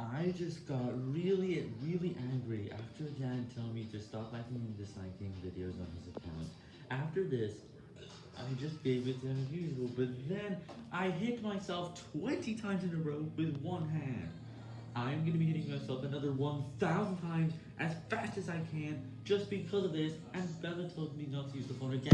I just got really, really angry after Dan told me to stop liking and disliking videos on his account. After this, I just gave it to him as usual, but then I hit myself 20 times in a row with one hand. I'm gonna be hitting myself another 1,000 times as fast as I can just because of this, and Bella told me not to use the phone again.